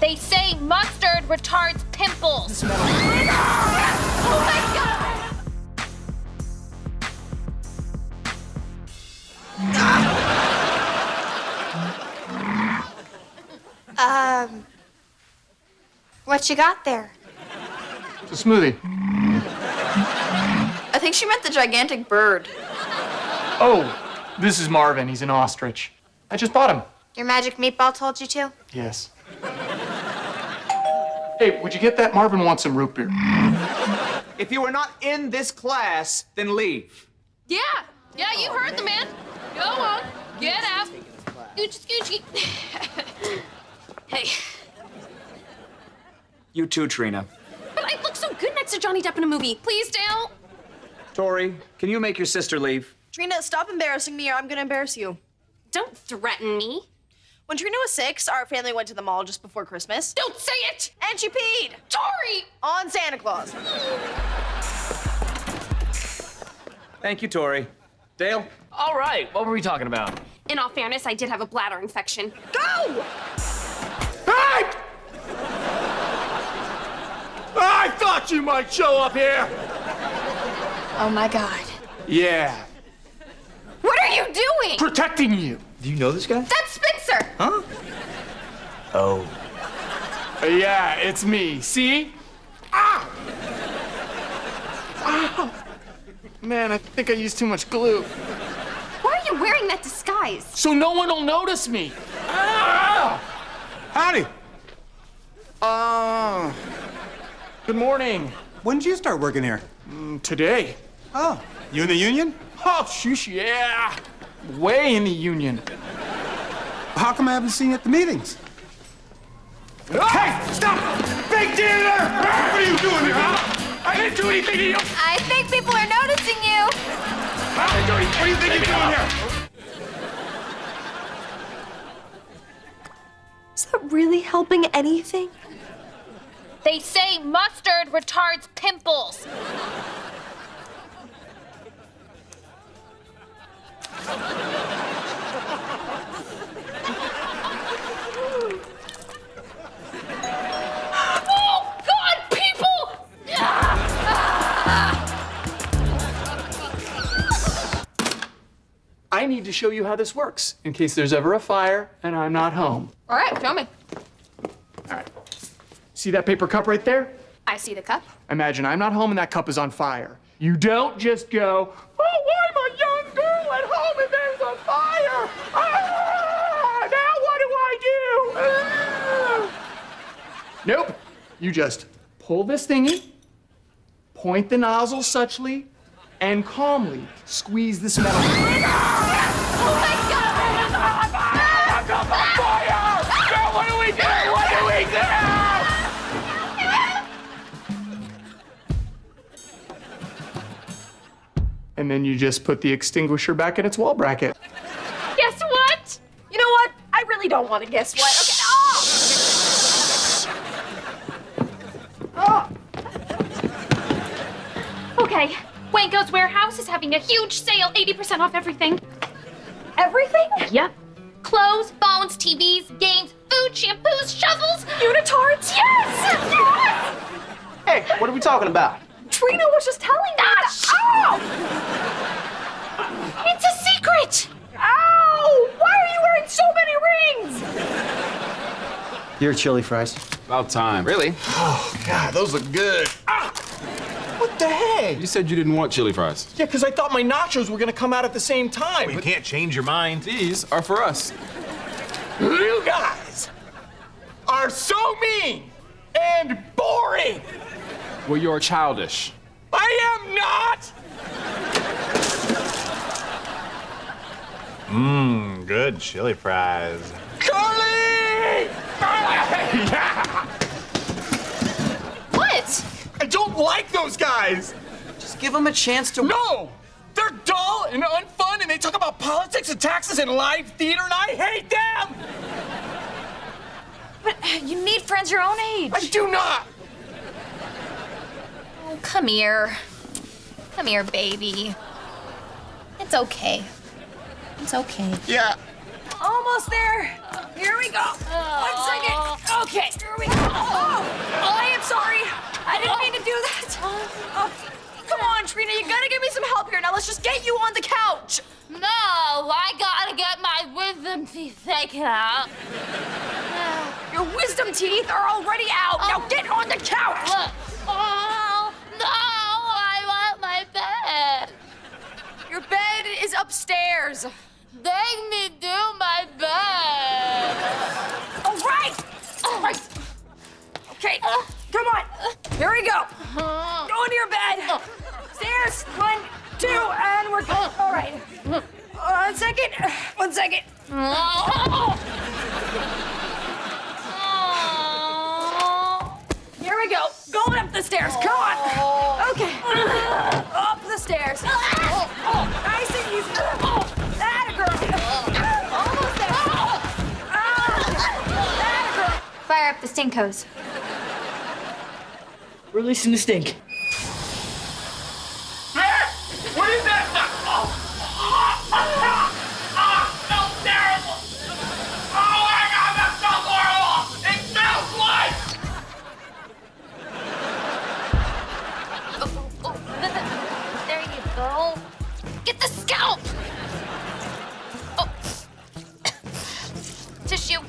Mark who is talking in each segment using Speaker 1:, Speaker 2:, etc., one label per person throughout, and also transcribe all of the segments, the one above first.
Speaker 1: They say mustard retards pimples. Oh my god!
Speaker 2: Um, what you got there?
Speaker 3: It's a smoothie.
Speaker 4: I think she meant the gigantic bird.
Speaker 3: Oh, this is Marvin. He's an ostrich. I just bought him.
Speaker 2: Your magic meatball told you to?
Speaker 3: Yes. Hey, would you get that? Marvin wants some root beer.
Speaker 5: If you are not in this class, then leave.
Speaker 1: Yeah, yeah, you heard the man. Go on, get out. Scooch, scoochy. hey,
Speaker 5: You too, Trina.
Speaker 1: but I look so good next to Johnny Depp in a movie. Please, Dale.
Speaker 5: Tori, can you make your sister leave?
Speaker 4: Trina, stop embarrassing me or I'm gonna embarrass you.
Speaker 1: Don't threaten me.
Speaker 4: When Trina was six, our family went to the mall just before Christmas.
Speaker 1: Don't say it.
Speaker 4: And she peed
Speaker 1: Tori!
Speaker 4: on Santa Claus.
Speaker 5: Thank you, Tori. Dale?
Speaker 6: All right, what were we talking about?
Speaker 1: In all fairness, I did have a bladder infection.
Speaker 4: Go!
Speaker 3: Hey! I thought you might show up here.
Speaker 2: Oh my god.
Speaker 3: Yeah,
Speaker 1: What are you doing?
Speaker 3: protecting you.
Speaker 5: Do you know this guy?
Speaker 1: That's Spencer.
Speaker 5: Huh? Oh.
Speaker 3: Uh, Yeah, it's me. See? Ah! Ow! Man, I think I used too much glue.
Speaker 1: Why are you wearing that disguise?
Speaker 3: So no one will notice me. Ah!
Speaker 7: Howdy.
Speaker 3: Uh, good morning.
Speaker 7: When did you start working here?
Speaker 3: Today.
Speaker 7: Oh, you in the union?
Speaker 3: Oh, shush, yeah. Way in the union.
Speaker 7: How come I haven't seen you at the meetings?
Speaker 3: Hey, stop! Big dealer! What are you doing here, huh? I didn't do anything to you.
Speaker 2: I think people are noticing you.
Speaker 3: Huh? What do you think you're doing here?
Speaker 2: Is that really helping anything?
Speaker 1: They say mustard retards pimples.
Speaker 3: Need to show you how this works in case there's ever a fire and I'm not home.
Speaker 1: All right, show me.
Speaker 3: All right. See that paper cup right there?
Speaker 1: I see the cup.
Speaker 3: Imagine I'm not home and that cup is on fire. You don't just go, oh, I'm a young girl at home and there's a fire. Ah, now what do I do? Ah. Nope. You just pull this thingy, point the nozzle suchly, and calmly squeeze this metal. And then you just put the extinguisher back in its wall bracket.
Speaker 1: Guess what?
Speaker 4: You know what? I really don't want to guess what. Okay. Oh!
Speaker 1: Okay, Wanko's Warehouse is having a huge sale, 80% off everything.
Speaker 4: Everything?
Speaker 1: Yep. Clothes, phones, TVs, games, food, shampoos, shovels,
Speaker 4: Unitards?
Speaker 1: Yes! Yes!
Speaker 5: Hey, what are we talking about?
Speaker 4: Trina was just telling me.
Speaker 1: Ah,
Speaker 4: that-
Speaker 1: shh.
Speaker 4: Ow!
Speaker 1: It's a secret!
Speaker 4: Ow! Why are you wearing so many rings?
Speaker 5: Your chili fries.
Speaker 8: About time. Really?
Speaker 7: Oh, God, those look good.
Speaker 3: What the heck?
Speaker 8: You said you didn't want chili fries.
Speaker 3: Yeah, because I thought my nachos were gonna come out at the same time.
Speaker 7: You
Speaker 3: but
Speaker 7: can't change your mind.
Speaker 8: These are for us.
Speaker 3: you guys are so mean and boring.
Speaker 8: Well, you're childish.
Speaker 3: I am not.
Speaker 7: Mmm, good chili fries.
Speaker 3: Carly! yeah.
Speaker 1: What?
Speaker 3: I don't like those guys.
Speaker 5: Just give them a chance to.
Speaker 3: No! They're dull and unfun, and they talk about politics and taxes and live theater, and I hate them!
Speaker 4: But uh, you need friends your own age.
Speaker 3: I do not!
Speaker 1: Oh, come here. Come here, baby. It's okay. It's okay.
Speaker 3: Yeah.
Speaker 4: Almost there. Here we go. One second. Okay, here oh, oh,
Speaker 1: Oh, come on, Trina, you gotta
Speaker 4: give me some help here. Now let's just get you on the couch.
Speaker 1: No, I gotta get my wisdom teeth taken out.
Speaker 4: Your wisdom teeth are already out. Oh. Now get on the couch.
Speaker 1: Look. Oh, no, I want my bed.
Speaker 4: Your bed is upstairs.
Speaker 1: Take me do my bed.
Speaker 4: All right. All right. Okay, uh. come on. Here we go. Uh-huh. Go into your bed. Stairs. One, two, and we're good. All right. One second. One second. Here we go. Going up the stairs. Come on. Okay. Up the stairs. Nice and easy. That a girl. Almost there. That a girl.
Speaker 2: Fire up the
Speaker 9: stink
Speaker 1: hose. Releasing the stink. Tissue.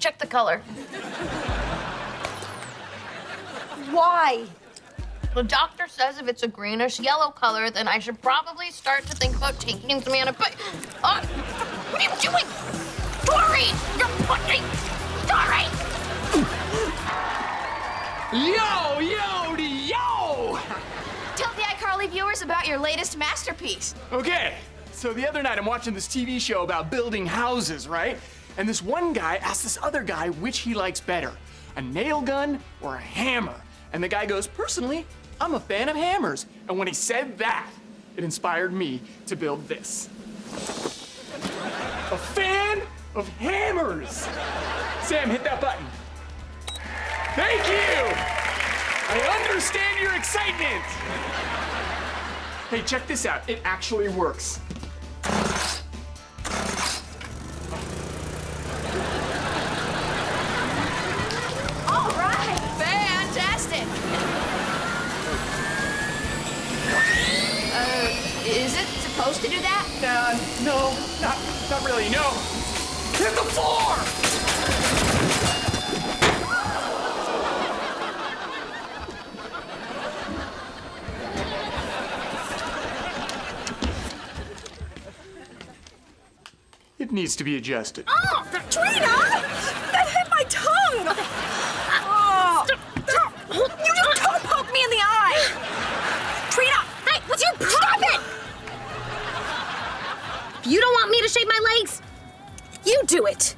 Speaker 1: Check the color.
Speaker 4: Why?
Speaker 1: The doctor says if it's a greenish yellow color, then I should probably start to think about taking some antibiotics. Uh, what are you doing? Dory! You're fucking... Dory!
Speaker 3: Yo, yo, yo!
Speaker 2: Viewers about your latest masterpiece.
Speaker 3: Okay, so the other night I'm watching this TV show about building houses, right? And this one guy asked this other guy which he likes better, a nail gun or a hammer. And the guy goes, personally, I'm a fan of hammers. And when he said that, it inspired me to build this. A fan of hammers. Sam, hit that button. Thank you. I understand your excitement. Hey, check this out. It actually works. Needs to be adjusted.
Speaker 4: Oh, Trina! That hit my tongue! Oh. You just toe poked me in the eye! Trina! Hey, what's your problem?
Speaker 10: You don't want me to shave my legs?
Speaker 4: You do it!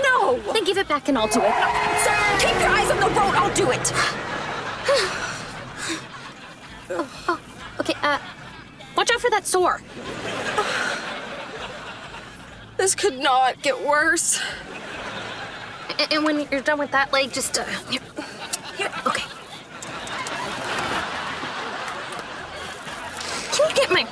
Speaker 4: No!
Speaker 10: Then give it back and I'll do it.
Speaker 4: Sir, keep your eyes on the road, I'll do it!
Speaker 10: Oh, okay, uh, watch out for that sore.
Speaker 4: This could not get worse.
Speaker 10: A- And when you're done with that leg, just, uh, here. Here, okay. Can you get my